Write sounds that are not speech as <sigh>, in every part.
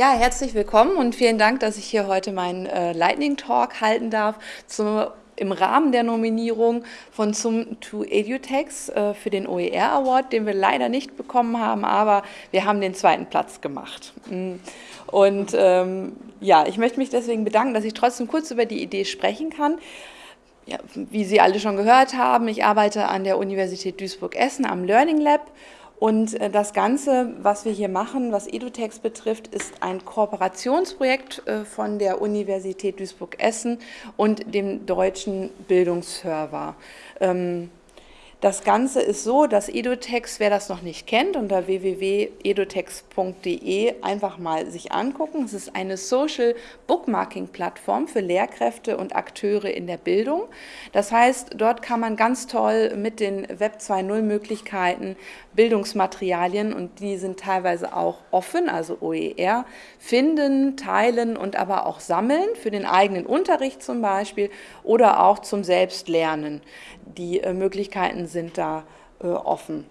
Ja, herzlich willkommen und vielen Dank, dass ich hier heute meinen äh, Lightning Talk halten darf zum, im Rahmen der Nominierung von zum to Edutex äh, für den OER Award, den wir leider nicht bekommen haben, aber wir haben den zweiten Platz gemacht. Mm. Und ähm, ja, ich möchte mich deswegen bedanken, dass ich trotzdem kurz über die Idee sprechen kann. Ja, wie Sie alle schon gehört haben, ich arbeite an der Universität Duisburg-Essen am Learning Lab und äh, das Ganze, was wir hier machen, was EduText betrifft, ist ein Kooperationsprojekt äh, von der Universität Duisburg-Essen und dem Deutschen Bildungsserver. Das Ganze ist so, dass Edutex, wer das noch nicht kennt, unter www.edutex.de einfach mal sich angucken. Es ist eine Social Bookmarking Plattform für Lehrkräfte und Akteure in der Bildung. Das heißt, dort kann man ganz toll mit den Web 2.0 Möglichkeiten Bildungsmaterialien und die sind teilweise auch offen, also OER, finden, teilen und aber auch sammeln für den eigenen Unterricht zum Beispiel oder auch zum Selbstlernen. Die äh, Möglichkeiten sind da äh, offen.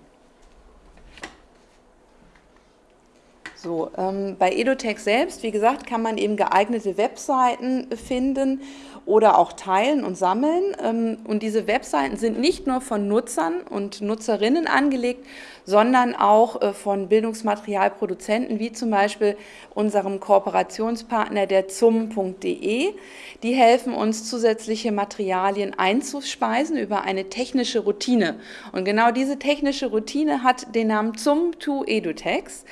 So, ähm, bei Edutech selbst, wie gesagt, kann man eben geeignete Webseiten finden oder auch teilen und sammeln. Ähm, und diese Webseiten sind nicht nur von Nutzern und Nutzerinnen angelegt, sondern auch äh, von Bildungsmaterialproduzenten, wie zum Beispiel unserem Kooperationspartner der zum.de. Die helfen uns, zusätzliche Materialien einzuspeisen über eine technische Routine. Und genau diese technische Routine hat den Namen zum to Edutex.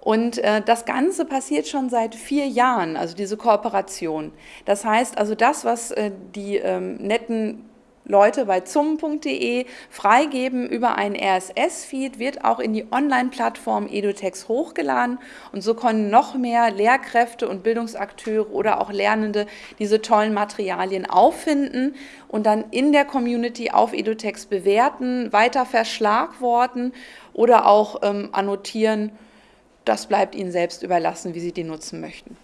Und äh, das Ganze passiert schon seit vier Jahren, also diese Kooperation. Das heißt also das, was äh, die ähm, netten Leute bei zum.de freigeben über einen RSS-Feed, wird auch in die Online-Plattform EduText hochgeladen und so können noch mehr Lehrkräfte und Bildungsakteure oder auch Lernende diese tollen Materialien auffinden und dann in der Community auf EduText bewerten, weiter verschlagworten oder auch ähm, annotieren, das bleibt Ihnen selbst überlassen, wie Sie die nutzen möchten.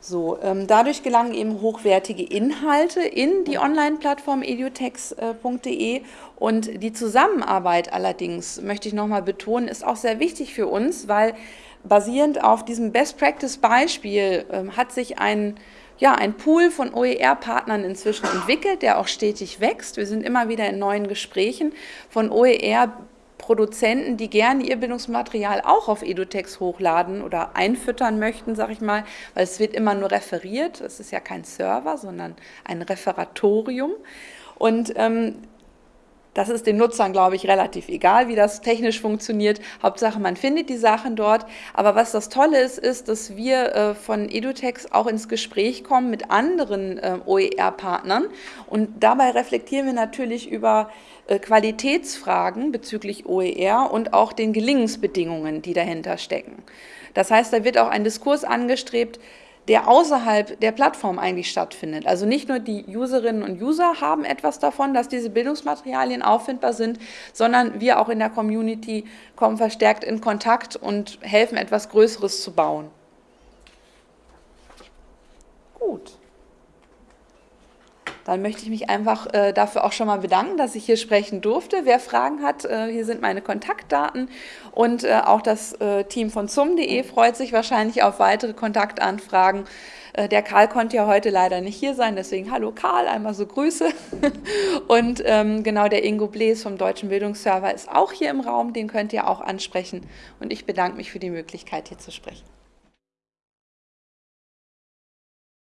So, ähm, dadurch gelangen eben hochwertige Inhalte in die Online-Plattform edutex.de und die Zusammenarbeit allerdings, möchte ich nochmal betonen, ist auch sehr wichtig für uns, weil basierend auf diesem Best-Practice-Beispiel ähm, hat sich ein ja, ein Pool von OER-Partnern inzwischen entwickelt, der auch stetig wächst. Wir sind immer wieder in neuen Gesprächen von OER Produzenten, die gerne ihr Bildungsmaterial auch auf Edutex hochladen oder einfüttern möchten, sage ich mal, weil es wird immer nur referiert. Es ist ja kein Server, sondern ein Referatorium. Und ähm, das ist den Nutzern, glaube ich, relativ egal, wie das technisch funktioniert. Hauptsache, man findet die Sachen dort. Aber was das Tolle ist, ist, dass wir äh, von Edutex auch ins Gespräch kommen mit anderen äh, OER-Partnern. Und dabei reflektieren wir natürlich über äh, Qualitätsfragen bezüglich OER und auch den Gelingensbedingungen, die dahinter stecken. Das heißt, da wird auch ein Diskurs angestrebt, der außerhalb der Plattform eigentlich stattfindet. Also nicht nur die Userinnen und User haben etwas davon, dass diese Bildungsmaterialien auffindbar sind, sondern wir auch in der Community kommen verstärkt in Kontakt und helfen, etwas Größeres zu bauen. Gut. Dann möchte ich mich einfach äh, dafür auch schon mal bedanken, dass ich hier sprechen durfte. Wer Fragen hat, äh, hier sind meine Kontaktdaten und äh, auch das äh, Team von zum.de freut sich wahrscheinlich auf weitere Kontaktanfragen. Äh, der Karl konnte ja heute leider nicht hier sein, deswegen hallo Karl, einmal so Grüße. <laughs> Und ähm, genau der Ingo Blees vom Deutschen Bildungsserver ist auch hier im Raum, den könnt ihr auch ansprechen. Und ich bedanke mich für die Möglichkeit, hier zu sprechen.